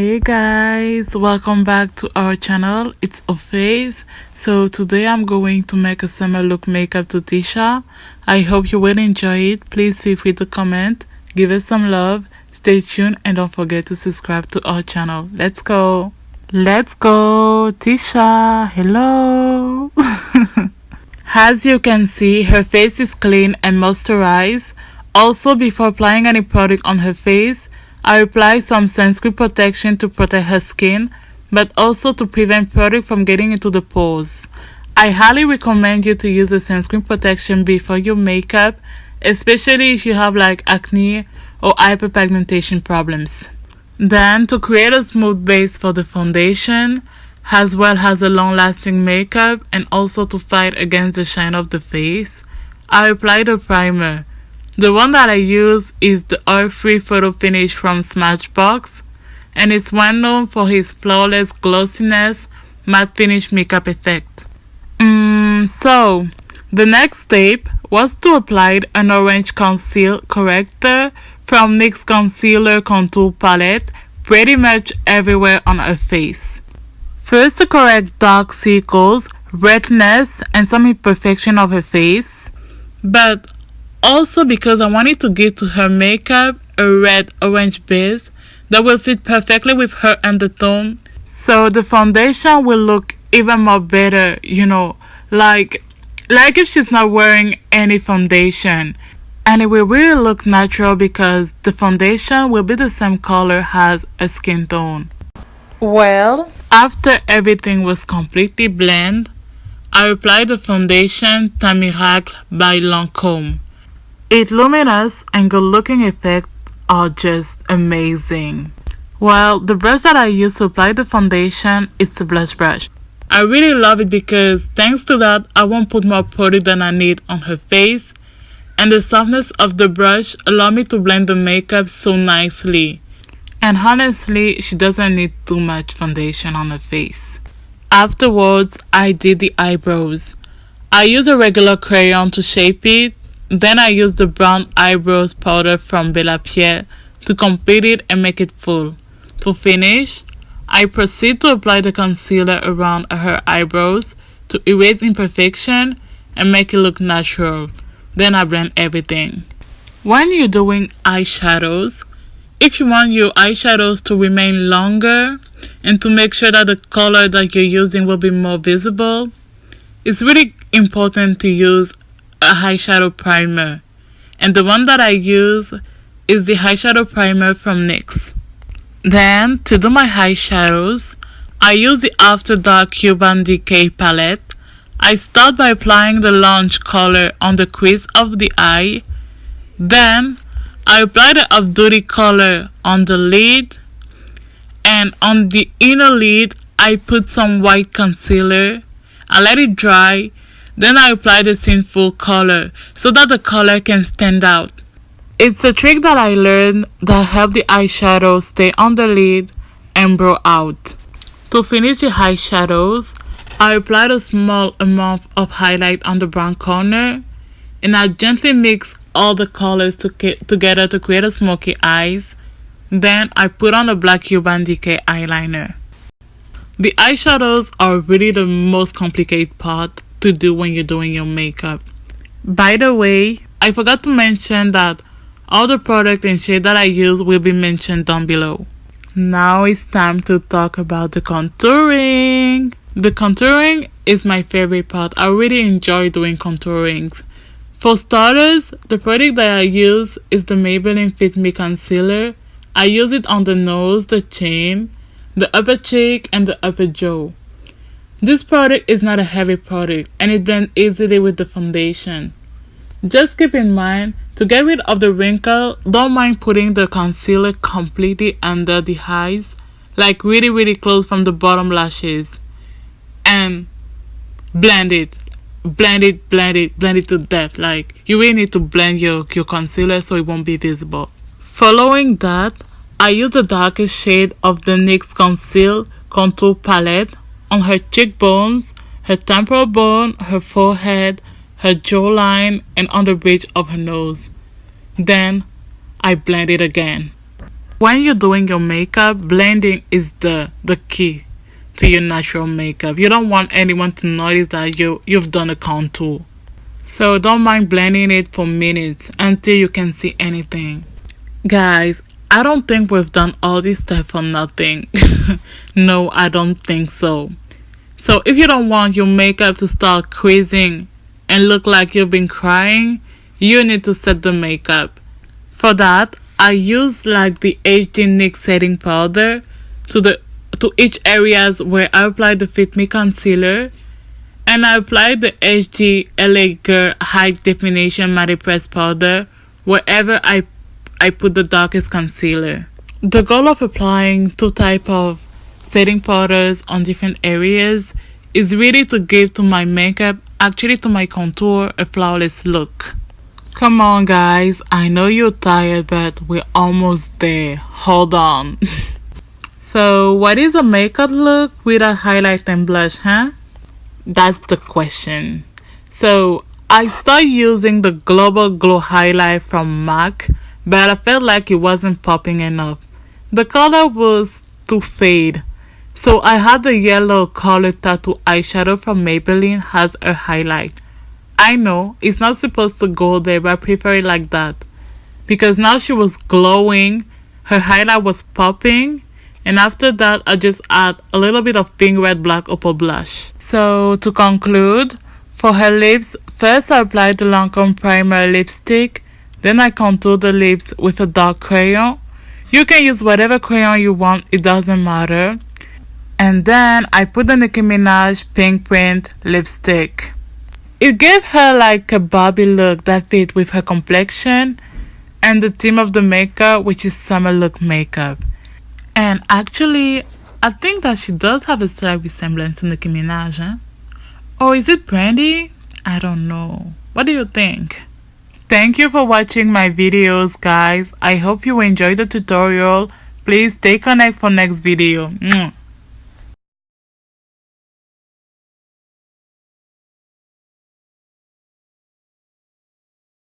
Hey guys, welcome back to our channel. It's Ophase. So today I'm going to make a summer look makeup to Tisha. I hope you will enjoy it. Please feel free to comment, give us some love, stay tuned and don't forget to subscribe to our channel. Let's go. Let's go, Tisha. Hello. As you can see, her face is clean and moisturized. Also, before applying any product on her face, I apply some sunscreen protection to protect her skin, but also to prevent product from getting into the pores. I highly recommend you to use the sunscreen protection before your makeup, especially if you have like acne or hyperpigmentation problems. Then to create a smooth base for the foundation, as well as a long lasting makeup and also to fight against the shine of the face, I apply the primer. The one that I use is the oil-free photo finish from Smashbox and it's well known for his flawless glossiness matte finish makeup effect. Mm, so, the next step was to apply an orange conceal corrector from NYX Concealer Contour Palette pretty much everywhere on her face. First to correct dark circles, redness and some imperfection of her face, but also because I wanted to give to her makeup a red orange base that will fit perfectly with her undertone. So the foundation will look even more better, you know, like like if she's not wearing any foundation. And it will really look natural because the foundation will be the same color as a skin tone. Well, after everything was completely blended, I applied the foundation Teint Miracle by Lancome. Its luminous and good looking effects are just amazing. Well, the brush that I use to apply the foundation is the blush brush. I really love it because thanks to that I won't put more product than I need on her face and the softness of the brush allow me to blend the makeup so nicely. And honestly, she doesn't need too much foundation on her face. Afterwards, I did the eyebrows. I use a regular crayon to shape it then I use the brown eyebrows powder from Bella Pierre to complete it and make it full. To finish, I proceed to apply the concealer around her eyebrows to erase imperfection and make it look natural. Then I blend everything. When you're doing eyeshadows, if you want your eyeshadows to remain longer and to make sure that the color that you're using will be more visible, it's really important to use a eyeshadow primer and the one that I use is the eyeshadow primer from NYX. Then to do my eyeshadows, I use the After Dark Urban Decay palette. I start by applying the launch color on the crease of the eye. Then I apply the off-duty color on the lid and on the inner lid I put some white concealer. I let it dry then I apply the full color so that the color can stand out. It's a trick that I learned that help the eyeshadow stay on the lid and blow out. To finish the eyeshadows, I applied a small amount of highlight on the brown corner and I gently mix all the colors to together to create a smoky eyes. Then I put on a black Urban Decay eyeliner. The eyeshadows are really the most complicated part to do when you're doing your makeup. By the way, I forgot to mention that all the product and shade that I use will be mentioned down below. Now it's time to talk about the contouring. The contouring is my favorite part. I really enjoy doing contourings. For starters, the product that I use is the Maybelline Fit Me Concealer. I use it on the nose, the chin, the upper cheek, and the upper jaw. This product is not a heavy product and it blends easily with the foundation. Just keep in mind, to get rid of the wrinkle, don't mind putting the concealer completely under the eyes, like really really close from the bottom lashes. And blend it. Blend it, blend it, blend it to death. Like, you really need to blend your, your concealer so it won't be visible. Following that, I use the darkest shade of the NYX Conceal Contour Palette on her cheekbones, her temporal bone, her forehead, her jawline, and on the bridge of her nose. Then I blend it again. when you're doing your makeup, blending is the the key to your natural makeup. You don't want anyone to notice that you you've done a contour. So don't mind blending it for minutes until you can see anything. Guys, I don't think we've done all this stuff for nothing. no, I don't think so. So if you don't want your makeup to start creasing and look like you've been crying, you need to set the makeup. For that, I use like the HD NYX setting powder to the to each areas where I apply the Fit Me concealer and I apply the HD LA Girl High Definition Matte Press powder wherever I I put the darkest concealer. The goal of applying two type of setting powders on different areas is really to give to my makeup, actually to my contour, a flawless look. Come on, guys. I know you're tired, but we're almost there. Hold on. so, what is a makeup look without highlight and blush, huh? That's the question. So, I start using the Global Glow Highlight from MAC, but I felt like it wasn't popping enough. The color was too fade. So I had the yellow color tattoo eyeshadow from Maybelline as a highlight. I know it's not supposed to go there, but I prefer it like that. Because now she was glowing, her highlight was popping, and after that I just add a little bit of pink, red, black opal blush. So to conclude, for her lips, first I applied the Lancome Primer lipstick, then I contour the lips with a dark crayon. You can use whatever crayon you want, it doesn't matter. And then I put the Nicki Minaj Pink Print lipstick. It gave her like a Barbie look that fit with her complexion and the theme of the makeup, which is summer look makeup. And actually, I think that she does have a slight resemblance to Nicki Minaj. Huh? Or is it Brandy? I don't know. What do you think? Thank you for watching my videos, guys. I hope you enjoyed the tutorial. Please stay connected for next video.